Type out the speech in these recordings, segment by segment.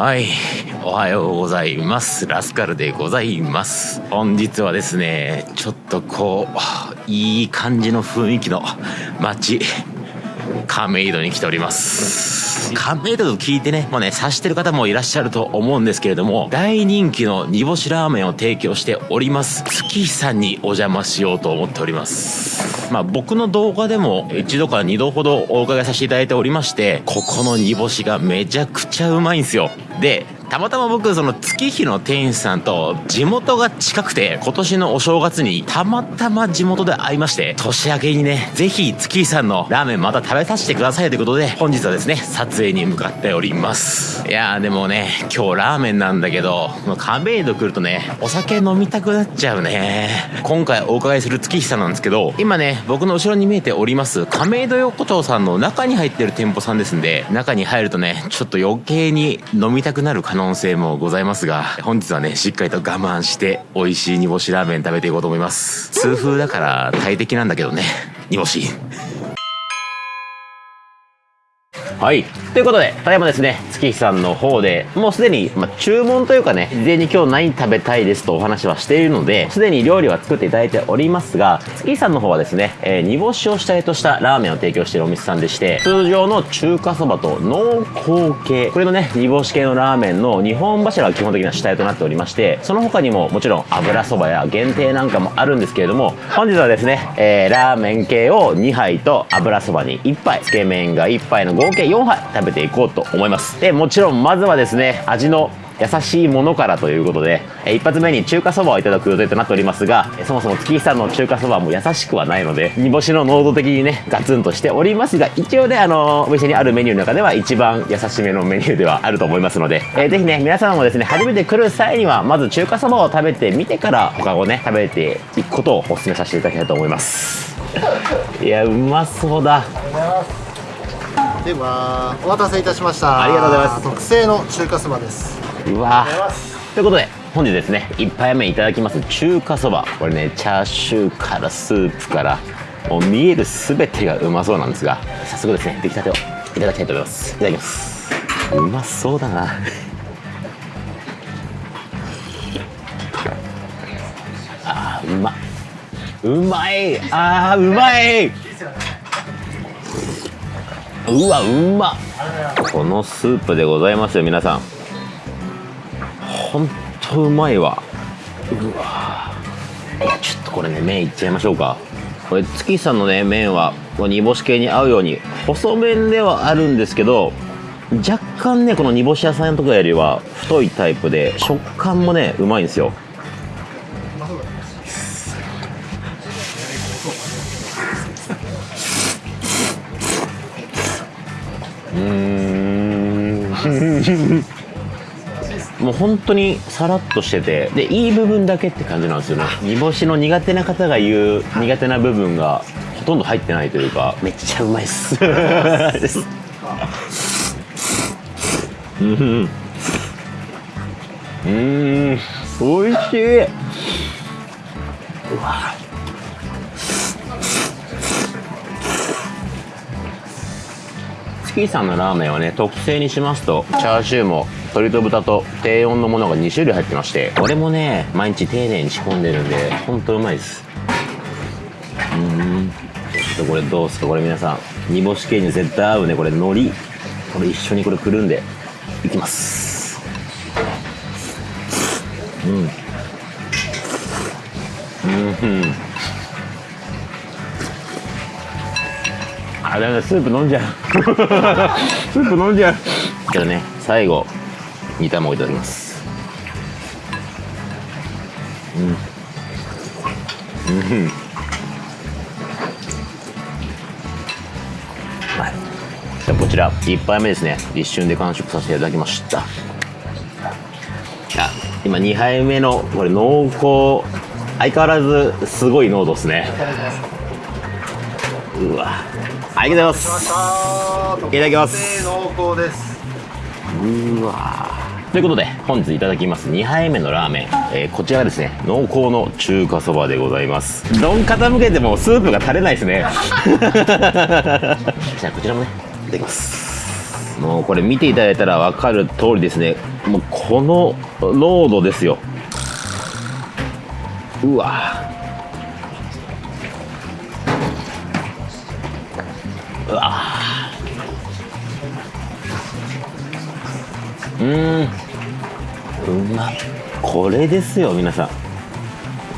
はい。おはようございます。ラスカルでございます。本日はですね、ちょっとこう、いい感じの雰囲気の街、亀戸に来ております。亀戸と聞いてね、もうね、察してる方もいらっしゃると思うんですけれども、大人気の煮干しラーメンを提供しております、月日さんにお邪魔しようと思っております。まあ僕の動画でも一度か二度ほどお伺いさせていただいておりまして、ここの煮干しがめちゃくちゃうまいんですよ。で、たまたま僕その月日の店員さんと地元が近くて今年のお正月にたまたま地元で会いまして年明けにねぜひ月日さんのラーメンまた食べさせてくださいということで本日はですね撮影に向かっております。いやーでもね今日ラーメンなんだけど亀戸来るとねお酒飲みたくなっちゃうね。今回お伺いする月日さんなんですけど今ね僕の後ろに見えております亀戸横丁さんの中に入ってる店舗さんですんで中に入るとねちょっと余計に飲みたくなる可能性もございますが本日はねしっかりと我慢して美味しい煮干しラーメン食べていこうと思います。痛風だから大敵なんだけどね煮干し。はい。ということで、ただいまですね、月日さんの方で、もうすでに、ま、注文というかね、事前に今日何食べたいですとお話はしているので、すでに料理は作っていただいておりますが、月日さんの方はですね、えー煮干しを主体としたラーメンを提供しているお店さんでして、通常の中華そばと濃厚系、これのね、煮干し系のラーメンの2本柱が基本的な主体となっておりまして、その他にももちろん油そばや限定なんかもあるんですけれども、本日はですね、えーラーメン系を2杯と油そばに1杯、つけ麺が1杯の合計4杯食べていこうと思います。で、もちろんまずはですね、味の優しいものからということで、え一発目に中華そばをいただく予定となっておりますが、えそもそも月日さんの中華そばも優しくはないので、煮干しの濃度的にね、ガツンとしておりますが、一応ね、あのお店にあるメニューの中では一番優しめのメニューではあると思いますので、えーぜひね、皆さんもですね、初めて来る際には、まず中華そばを食べてみてから、他をね、食べていくことをお勧めさせていただきたいと思います。いや、うまそうだ。ではお待たせいたしました。ありがとうございます。特製の中華そばです。うわ。ということで本日ですね1杯目いただきます。中華そば。これねチャーシューからスープからもう見える全てがうまそうなんですが早速ですね出来たてをいただきたいと思います。いただきます。うまそうだな。あーうま。うまい。あーうまいうわうまこのスープでございますよ皆さん。ほんとうまいわ。うわちょっとこれね麺いっちゃいましょうか。これ月さんのね麺はこう煮干し系に合うように細麺ではあるんですけど若干ねこの煮干し屋さんとかよりは太いタイプで食感もねうまいんですよ。もう本当にさらっとしててでいい部分だけって感じなんですよね。煮干しの苦手な方が言う苦手な部分がほとんど入ってないというか。めっちゃうまいっす。ですうん。うん。おいしい。うわ月さんのラーメンはね特製にしますとチャーシューも鶏と豚と低温のものが2種類入ってましてこれもね毎日丁寧に仕込んでるんでほんとうまいです。うん。ちょっとこれどうですか？これ皆さん煮干し系に絶対合うね。これ海苔。これ一緒にこれくるんでいきます。うん。うん。あだめだスープ飲んじゃう。スープ飲んじゃう。じゃあね最後煮卵いただきます。うん。うん。はい。じゃあこちら1杯目ですね。一瞬で完食させていただきました。あ今2杯目のこれ濃厚相変わらずすごい濃度ですね。うわ。ありがとうございます。いただきます。濃厚ですうわということで本日いただきます。2杯目のラーメン、えーこちらがですね。濃厚の中華そばでございます。丼傾けてもスープが垂れないですね。じゃあこちらもね。いただきます。もうこれ見ていただいたら分かる通りですね。もうこの濃度ですよ。うわうわうん。うまっ。これですよ皆さ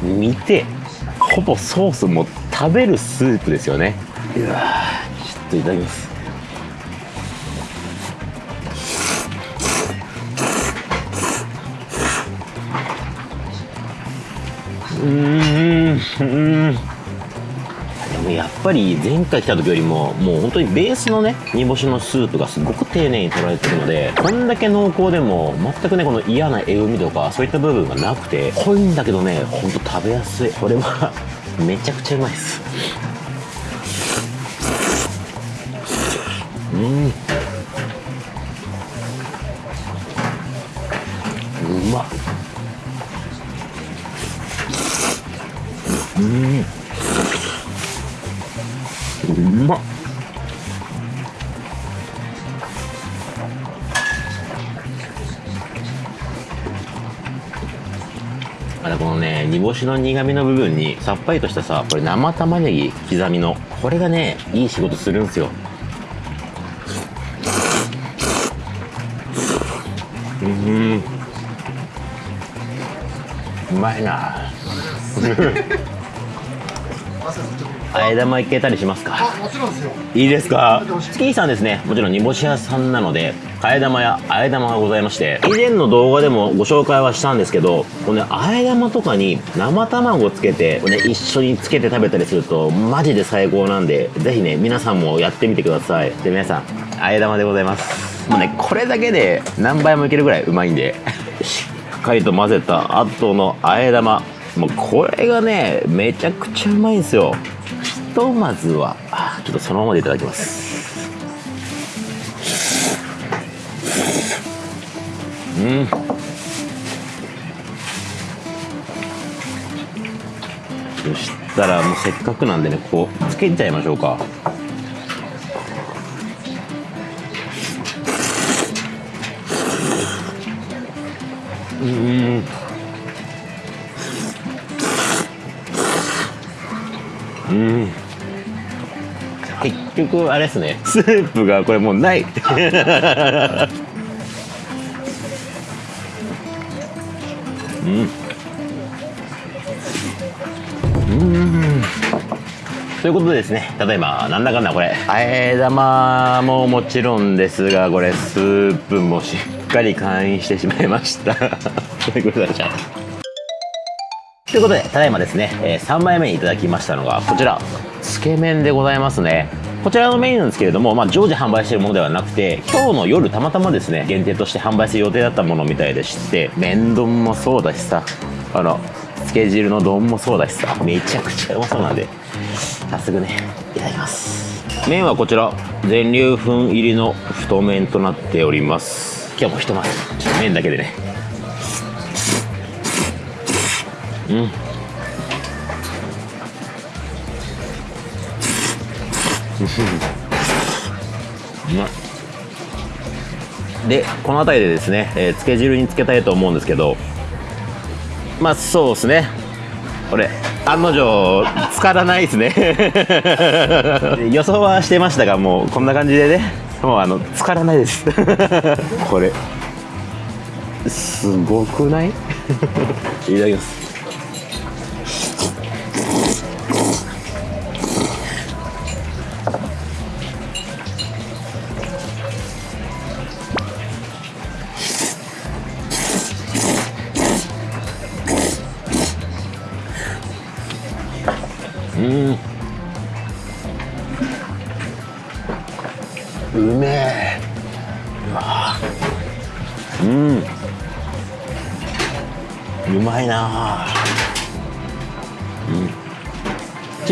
ん。見て。ほぼソースも食べるスープですよね。うわちょっといただきます。うんうん。ぱり前回来た時よりももう本当にベースのね煮干しのスープがすごく丁寧に取られてるのでこんだけ濃厚でも全くねこの嫌なえぐみとかそういった部分がなくて濃いんだけどねほんと食べやすい。これはめちゃくちゃうまいです。うん。まだこのね煮干しの苦味の部分にさっぱりとしたさこれ生玉ねぎ刻みのこれがねいい仕事するんすよ。うん。うまいな。あえ玉いけたりしますか？あもちろんですよ。いいですか？スキーさんですねもちろん煮干し屋さんなので替え玉やあえ玉がございまして以前の動画でもご紹介はしたんですけどこのねあえ玉とかに生卵をつけて、ね、一緒につけて食べたりするとマジで最高なんでぜひね皆さんもやってみてください。で皆さんあえ玉でございます。もうねこれだけで何倍もいけるぐらいうまいんでしっかりと混ぜた後のあえ玉。もうこれがねめちゃくちゃうまいんですよ。ひとまずはちょっとそのままでいただきます。うん。そしたらもうせっかくなんでねここつけちゃいましょうか。うん。うん。局あれですね。スープがこれもうない。うん。うん。ということでですね例えばなんだかんだこれ。あえ玉ももちろんですがこれスープもしっかり会員してしまいました。ごめんなさいということで、ただいまですね、えー3枚目にいただきましたのが、こちら、つけ麺でございますね。こちらのメニューなんですけれども、まあ、常時販売しているものではなくて、今日の夜たまたまですね、限定として販売する予定だったものみたいでして、麺丼もそうだしさ、あの、つけ汁の丼もそうだしさ、めちゃくちゃうまそうなんで、早速ね、いただきます。麺はこちら、全粒粉入りの太麺となっております。今日もひとまず、麺だけでね、うん。うまいでこの辺りでですね、えー、つけ汁につけたいと思うんですけどまあそうですね。これ案の定浸からないですね。予想はしてましたがもうこんな感じでね。もうあの浸からないです。これすごくない？いただきます。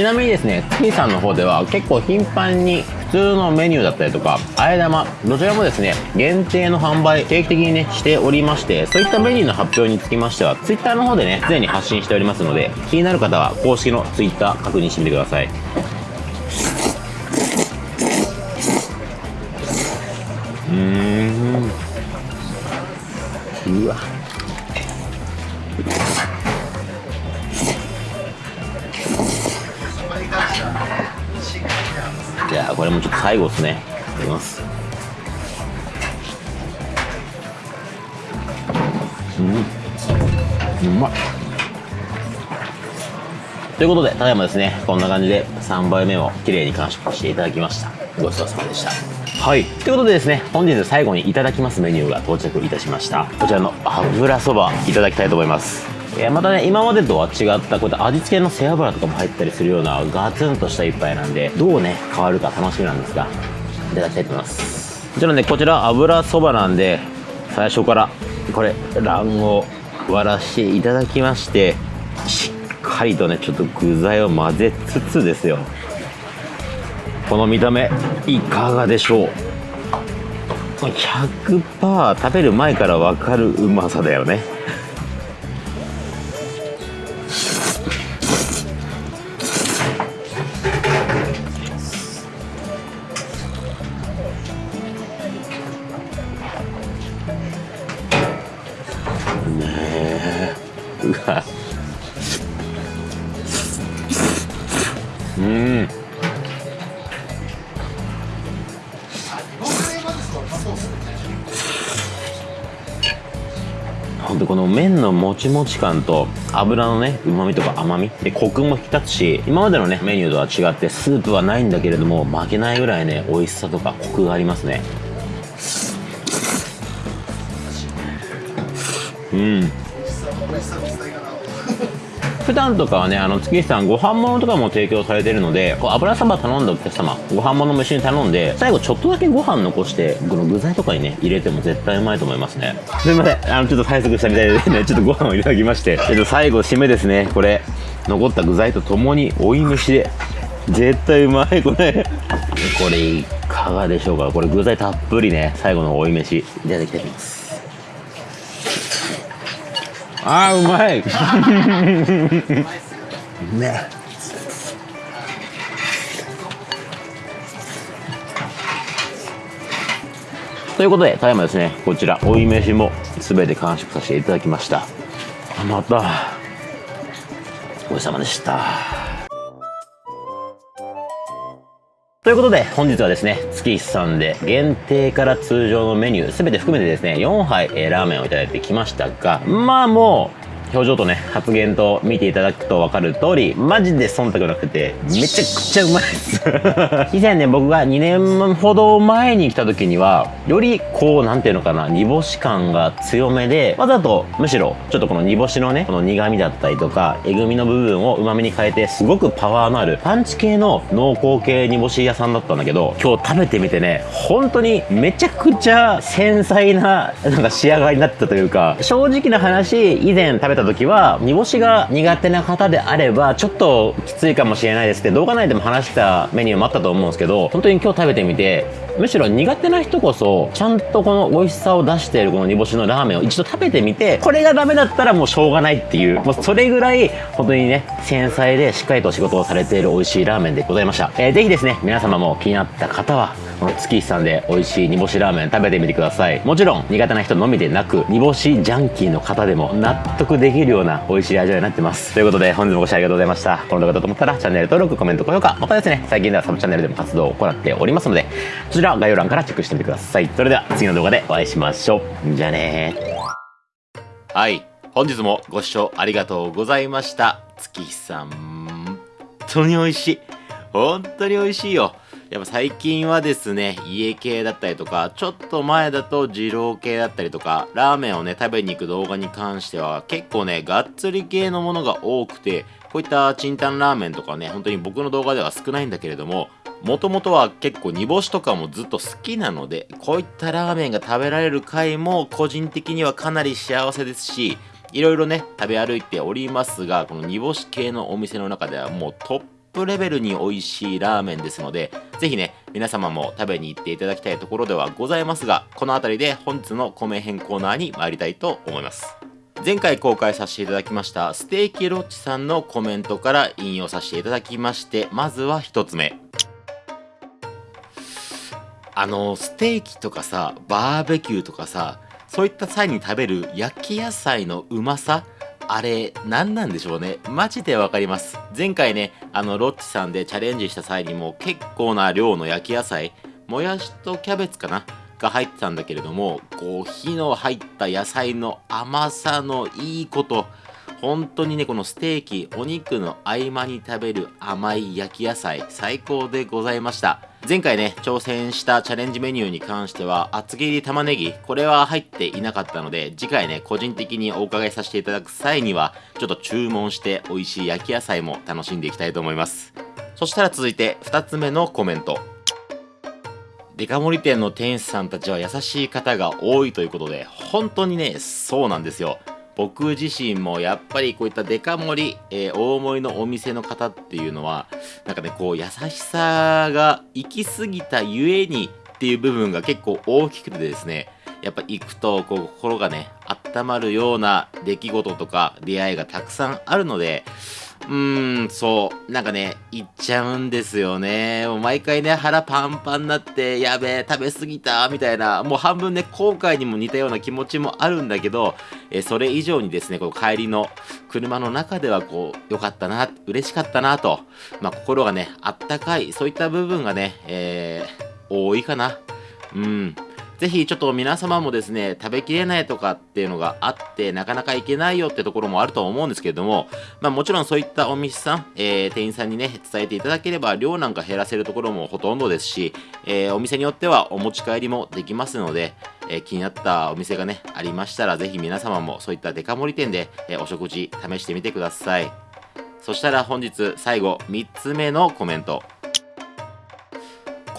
ちなみにですね、つきさんの方では結構頻繁に普通のメニューだったりとか、あえ玉、どちらもですね、限定の販売、定期的にね、しておりまして、そういったメニューの発表につきましては、Twitter の方でね、常に発信しておりますので、気になる方は公式の Twitter 確認してみてください。うーんうわ最後ですね。いただきます。うん。うまい。ということでただいまですね。こんな感じで3杯目を綺麗に完食していただきました。ごちそうさまでした。はい。ということでですね本日最後にいただきますメニューが到着いたしました。こちらの油そばいただきたいと思いますえーまたね今までとは違ったこういった味付けの背脂とかも入ったりするようなガツンとした一杯なんでどうね変わるか楽しみなんですがいただきたいと思います。もちろんねこちら油そばなんで最初からこれ卵黄割らしていただきましてしっかりとねちょっと具材を混ぜつつですよ。この見た目いかがでしょう。100%食べる前から分かるうまさだよね。ほんとこの麺のもちもち感と油のね旨味とか甘み。でコクも引き立つし今までのねメニューとは違ってスープはないんだけれども負けないぐらいね美味しさとかコクがありますね。うん。普段とかはねあの月さんご飯物とかも提供されてるのでこう油そば頼んだお客様ご飯物も一緒に頼んで最後ちょっとだけご飯残してこの具材とかにね入れても絶対うまいと思いますね。すいません。あのちょっと催促したみたいでねちょっとご飯をいただきましてえっと最後締めですね。これ残った具材とともに追い飯で絶対うまい。これ。これいかがでしょうか。これ具材たっぷりね最後の追い飯いただきたいと思います。あーうまい。ね。ということでただいまですねこちら追い飯も全て完食させていただきました。あまた。ごちそうさまでしたということで本日はですね月日さんで限定から通常のメニューすべて含めてですね4杯、えーラーメンをいただいてきましたがまあもう表情とね発言と見ていただくと分かる通りマジで忖度なくてめちゃくちゃうまいです。以前ね僕が2年ほど前に来た時にはよりこうなんていうのかな煮干し感が強めでわざとむしろちょっとこの煮干しのねこの苦味だったりとかえぐみの部分を旨味に変えてすごくパワーのあるパンチ系の濃厚系煮干し屋さんだったんだけど今日食べてみてね本当にめちゃくちゃ繊細ななんか仕上がりになってたというか正直な話以前食べたた時は煮干しが苦手な方であればちょっときついかもしれないですって動画内でも話したメニューもあったと思うんですけど本当に今日食べてみてむしろ苦手な人こそちゃんとこの美味しさを出しているこの煮干しのラーメンを一度食べてみてこれがダメだったらもうしょうがないっていうもうそれぐらい本当にね繊細でしっかりと仕事をされている美味しいラーメンでございました、えー、ぜひですね皆様も気になった方はこの月日さんで美味しい煮干しラーメン食べてみてください。もちろん苦手な人のみでなく煮干しジャンキーの方でも納得でできるような美味しい味わいになってます。ということで本日もご視聴ありがとうございました。この動画だと思ったらチャンネル登録コメント高評価またですね最近ではサブチャンネルでも活動を行っておりますのでそちら概要欄からチェックしてみてください。それでは次の動画でお会いしましょう。じゃあねはい。本日もご視聴ありがとうございました。月日さん。本当に美味しい。本当に美味しいよ。やっぱ最近はですね、家系だったりとか、ちょっと前だと二郎系だったりとか、ラーメンをね、食べに行く動画に関しては、結構ね、がっつり系のものが多くて、こういったチンタンラーメンとかね、本当に僕の動画では少ないんだけれども、もともとは結構煮干しとかもずっと好きなので、こういったラーメンが食べられる回も個人的にはかなり幸せですし、いろいろね、食べ歩いておりますが、この煮干し系のお店の中ではもうトッププレベルに美味しいラーメンですので、ぜひね、皆様も食べに行っていただきたいところではございますが、この辺りで本日の米編コーナーに参りたいと思います。前回公開させていただきましたステーキロッチさんのコメントから引用させていただきまして、まずは1つ目。あのステーキとかさバーベキューとかさそういった際に食べる焼き野菜のうまさあれ何なんでしょうねマジでわかります前回ねあのロッチさんでチャレンジした際にも結構な量の焼き野菜もやしとキャベツかなが入ってたんだけれどもこう火の入った野菜の甘さのいいこと本当にねこのステーキお肉の合間に食べる甘い焼き野菜最高でございました。前回ね挑戦したチャレンジメニューに関しては厚切り玉ねぎこれは入っていなかったので次回ね個人的にお伺いさせていただく際にはちょっと注文して美味しい焼き野菜も楽しんでいきたいと思います。そしたら続いて2つ目のコメント。デカ盛り店の店主さんたちは優しい方が多いということで本当にねそうなんですよ。僕自身もやっぱりこういったデカ盛り、えー、大盛りのお店の方っていうのはなんかねこう優しさが行き過ぎたゆえにっていう部分が結構大きくてですねやっぱ行くとこう心がね温まるような出来事とか出会いがたくさんあるのでうーん、そう。なんかね、行っちゃうんですよね。もう毎回ね、腹パンパンになって、やべえ、食べ過ぎた、みたいな、もう半分ね、後悔にも似たような気持ちもあるんだけど、えそれ以上にですね、この帰りの車の中では、こう、良かったな、嬉しかったな、と、まあ、心がね、あったかい、そういった部分がね、えー、多いかな。うん。ぜひちょっと皆様もですね、食べきれないとかっていうのがあって、なかなか行けないよってところもあると思うんですけれども、まあもちろんそういったお店さん、えー、店員さんにね、伝えていただければ量なんか減らせるところもほとんどですし、えー、お店によってはお持ち帰りもできますので、えー、気になったお店がね、ありましたら、ぜひ皆様もそういったデカ盛り店で、えお食事試してみてください。そしたら本日最後3つ目のコメント。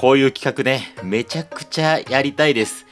こういう企画ね、めちゃくちゃやりたいです。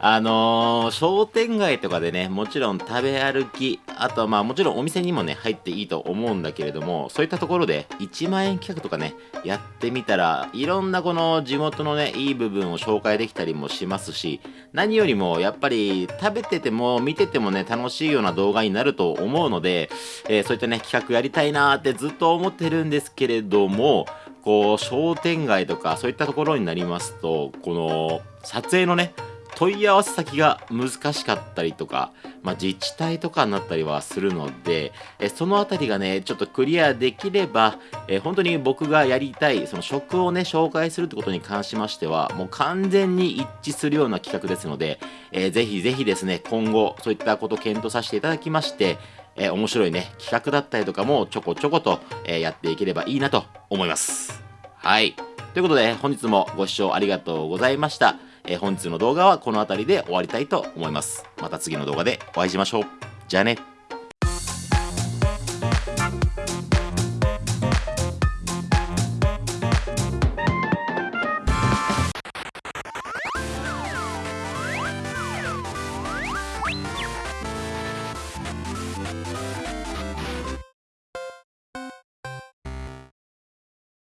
あのー、商店街とかでね、もちろん食べ歩き、あとまあもちろんお店にもね、入っていいと思うんだけれども、そういったところで1万円企画とかね、やってみたら、いろんなこの地元のね、いい部分を紹介できたりもしますし、何よりもやっぱり食べてても見ててもね、楽しいような動画になると思うので、えー、そういったね、企画やりたいなーってずっと思ってるんですけれども、こう商店街とかそういったところになりますとこの撮影のね問い合わせ先が難しかったりとか、まあ、自治体とかになったりはするので、えそのあたりがね、ちょっとクリアできれば、え本当に僕がやりたい、その食をね、紹介するってことに関しましては、もう完全に一致するような企画ですので、えー、ぜひぜひですね、今後、そういったこと検討させていただきまして、え、面白いね、企画だったりとかもちょこちょこと、え、やっていければいいなと思います。はい。ということで、本日もご視聴ありがとうございました。えー、本日の動画はこの辺りで終わりたいと思います。また次の動画でお会いしましょう。じゃあね。